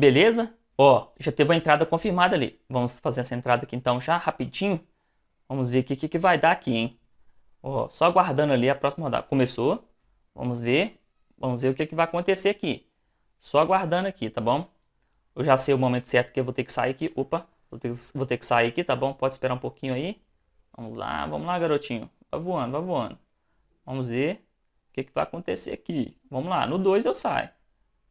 Beleza? Ó, já teve a entrada confirmada ali. Vamos fazer essa entrada aqui então já rapidinho. Vamos ver o que, que vai dar aqui, hein? Ó, só aguardando ali a próxima rodada. Começou. Vamos ver. Vamos ver o que, que vai acontecer aqui. Só aguardando aqui, tá bom? Eu já sei o momento certo que eu vou ter que sair aqui. Opa, vou ter, vou ter que sair aqui, tá bom? Pode esperar um pouquinho aí. Vamos lá, vamos lá, garotinho. Vai voando, vai voando. Vamos ver o que, que vai acontecer aqui. Vamos lá, no 2 eu saio.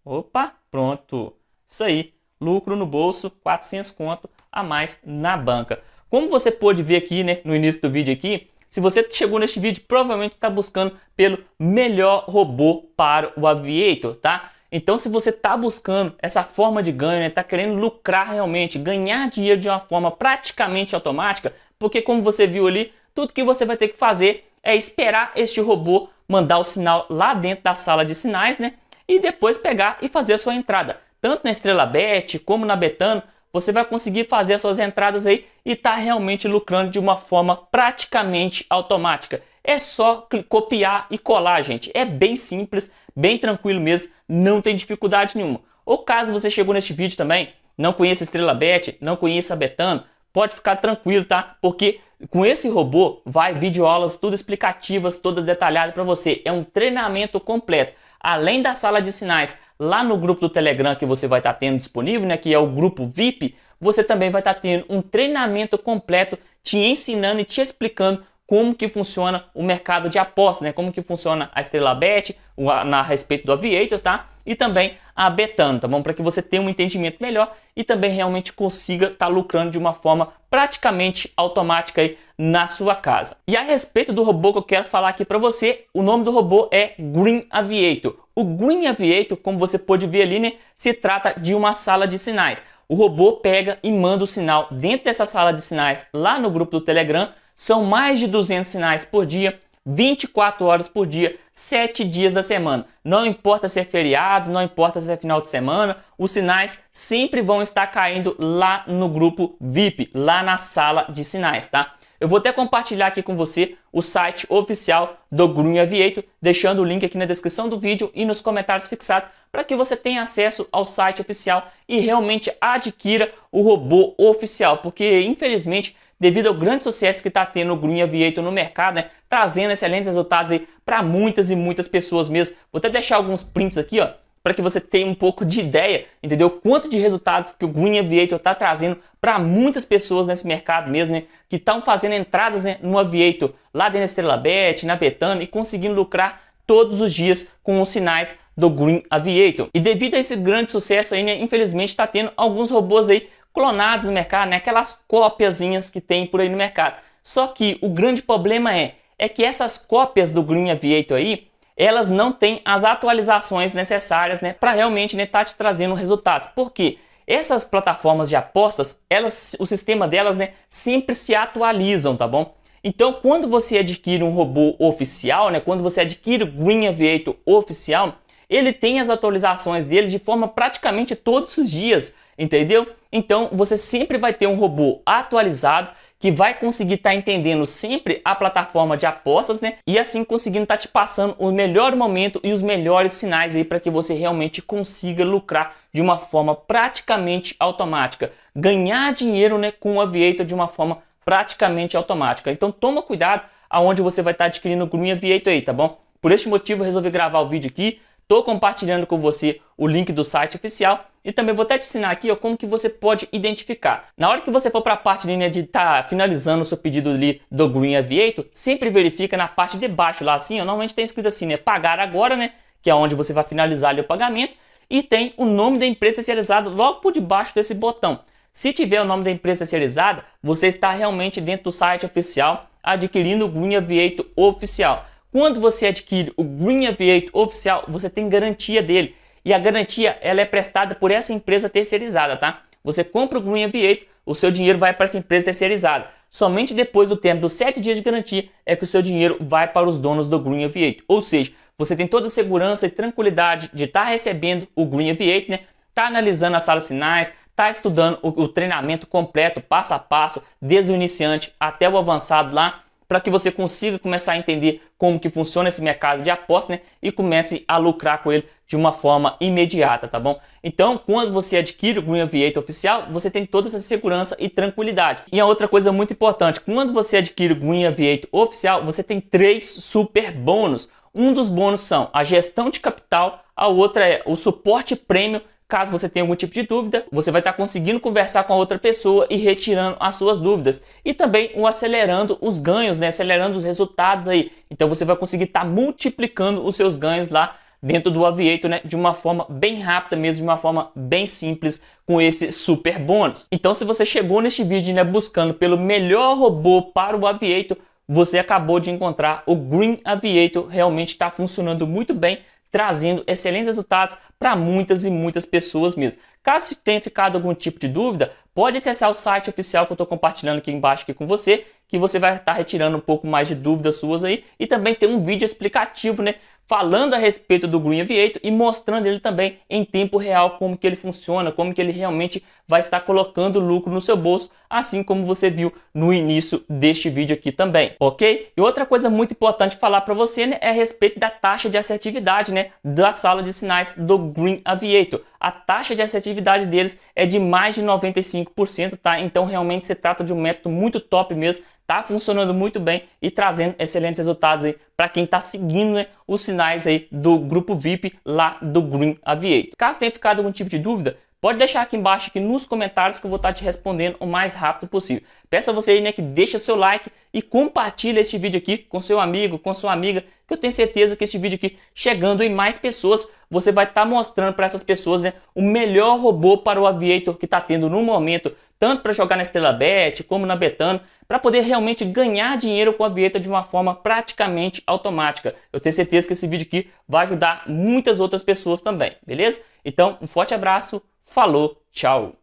Opa, pronto. Isso aí lucro no bolso, 400 conto a mais na banca. Como você pôde ver aqui né, no início do vídeo aqui, se você chegou neste vídeo, provavelmente está buscando pelo melhor robô para o Aviator, tá? Então, se você está buscando essa forma de ganho, está né, querendo lucrar realmente, ganhar dinheiro de uma forma praticamente automática, porque como você viu ali, tudo que você vai ter que fazer é esperar este robô mandar o sinal lá dentro da sala de sinais, né? E depois pegar e fazer a sua entrada tanto na Estrela Bet como na Betano, você vai conseguir fazer as suas entradas aí e tá realmente lucrando de uma forma praticamente automática. É só copiar e colar, gente. É bem simples, bem tranquilo mesmo, não tem dificuldade nenhuma. Ou caso você chegou neste vídeo também, não conheça Estrela Bet, não conheça a Betano, pode ficar tranquilo, tá? Porque com esse robô vai videoaulas tudo explicativas, todas detalhadas para você. É um treinamento completo além da sala de sinais lá no grupo do Telegram que você vai estar tá tendo disponível, né, que é o grupo VIP, você também vai estar tá tendo um treinamento completo te ensinando e te explicando como que funciona o mercado de apostas, né? Como que funciona a Estrela Bet, na respeito do Aviator, tá? E também a Betano, tá bom? Para que você tenha um entendimento melhor e também realmente consiga estar tá lucrando de uma forma praticamente automática aí na sua casa. E a respeito do robô que eu quero falar aqui para você, o nome do robô é Green Aviator. O Green Aviator, como você pode ver ali, né, se trata de uma sala de sinais. O robô pega e manda o sinal dentro dessa sala de sinais lá no grupo do Telegram são mais de 200 sinais por dia, 24 horas por dia, 7 dias da semana. Não importa se é feriado, não importa se é final de semana, os sinais sempre vão estar caindo lá no grupo VIP, lá na sala de sinais, tá? Eu vou até compartilhar aqui com você o site oficial do Green Aviator, deixando o link aqui na descrição do vídeo e nos comentários fixados para que você tenha acesso ao site oficial e realmente adquira o robô oficial, porque infelizmente devido ao grande sucesso que está tendo o Green Aviator no mercado, né, trazendo excelentes resultados para muitas e muitas pessoas mesmo. Vou até deixar alguns prints aqui, ó, para que você tenha um pouco de ideia, entendeu? Quanto de resultados que o Green Aviator está trazendo para muitas pessoas nesse mercado mesmo, né? Que estão fazendo entradas né, no Aviator lá dentro da Estrela Bet, na Betano e conseguindo lucrar todos os dias com os sinais do Green Aviator. E devido a esse grande sucesso aí, né, infelizmente está tendo alguns robôs aí clonados no mercado, né? aquelas cópiazinhas que tem por aí no mercado. Só que o grande problema é, é que essas cópias do Green Aviator aí, elas não têm as atualizações necessárias né, para realmente estar né, tá te trazendo resultados. Por quê? Essas plataformas de apostas, elas, o sistema delas né, sempre se atualizam, tá bom? Então, quando você adquire um robô oficial, né, quando você adquire o Green Aviator oficial, ele tem as atualizações dele de forma praticamente todos os dias, entendeu? Então você sempre vai ter um robô atualizado que vai conseguir estar tá entendendo sempre a plataforma de apostas, né? E assim conseguindo estar tá te passando o melhor momento e os melhores sinais aí para que você realmente consiga lucrar de uma forma praticamente automática. Ganhar dinheiro né, com o Aviator de uma forma praticamente automática. Então toma cuidado aonde você vai estar tá adquirindo o Green Aviator aí, tá bom? Por este motivo eu resolvi gravar o vídeo aqui Estou compartilhando com você o link do site oficial e também vou até te ensinar aqui ó, como que você pode identificar. Na hora que você for para a parte né, de estar tá finalizando o seu pedido ali do Green Aviator, sempre verifica na parte de baixo lá assim, ó, normalmente tem escrito assim, né, pagar agora, né, que é onde você vai finalizar ali o pagamento, e tem o nome da empresa especializada logo por debaixo desse botão. Se tiver o nome da empresa especializada, você está realmente dentro do site oficial adquirindo o Green Aviator oficial. Quando você adquire o Green Aviator oficial, você tem garantia dele. E a garantia ela é prestada por essa empresa terceirizada, tá? Você compra o Green Aviator, o seu dinheiro vai para essa empresa terceirizada. Somente depois do tempo dos 7 dias de garantia é que o seu dinheiro vai para os donos do Green Aviator. Ou seja, você tem toda a segurança e tranquilidade de estar tá recebendo o Green Aviator, né? Tá analisando as salas sinais, tá estudando o, o treinamento completo, passo a passo, desde o iniciante até o avançado lá para que você consiga começar a entender como que funciona esse mercado de aposta né, e comece a lucrar com ele de uma forma imediata, tá bom? Então, quando você adquire o Green Aviator oficial, você tem toda essa segurança e tranquilidade. E a outra coisa muito importante, quando você adquire o Green Aviator oficial, você tem três super bônus. Um dos bônus são a gestão de capital, a outra é o suporte prêmio Caso você tenha algum tipo de dúvida, você vai estar conseguindo conversar com a outra pessoa e retirando as suas dúvidas. E também acelerando os ganhos, né? acelerando os resultados aí. Então você vai conseguir estar multiplicando os seus ganhos lá dentro do Aviator, né, de uma forma bem rápida mesmo, de uma forma bem simples, com esse super bônus. Então se você chegou neste vídeo né, buscando pelo melhor robô para o Aviator, você acabou de encontrar o Green Aviator, realmente está funcionando muito bem, trazendo excelentes resultados para muitas e muitas pessoas mesmo. Caso tenha ficado algum tipo de dúvida, pode acessar o site oficial que eu estou compartilhando aqui embaixo aqui com você, que você vai estar retirando um pouco mais de dúvidas suas aí e também tem um vídeo explicativo, né, falando a respeito do Green Aviator e mostrando ele também em tempo real como que ele funciona, como que ele realmente vai estar colocando lucro no seu bolso, assim como você viu no início deste vídeo aqui também, ok? E outra coisa muito importante falar para você né, é a respeito da taxa de assertividade né, da sala de sinais do Green Aviator. A taxa de assertividade deles é de mais de 95%, tá? Então realmente se trata de um método muito top mesmo tá funcionando muito bem e trazendo excelentes resultados aí para quem está seguindo né, os sinais aí do grupo VIP lá do Green Aviator. Caso tenha ficado algum tipo de dúvida, Pode deixar aqui embaixo aqui nos comentários que eu vou estar te respondendo o mais rápido possível. Peço a você aí, né, que deixe seu like e compartilhe este vídeo aqui com seu amigo, com sua amiga, que eu tenho certeza que este vídeo aqui, chegando em mais pessoas, você vai estar mostrando para essas pessoas né, o melhor robô para o Aviator que está tendo no momento, tanto para jogar na Estrela Bet como na Betano, para poder realmente ganhar dinheiro com o Aviator de uma forma praticamente automática. Eu tenho certeza que esse vídeo aqui vai ajudar muitas outras pessoas também, beleza? Então, um forte abraço, Falou, tchau!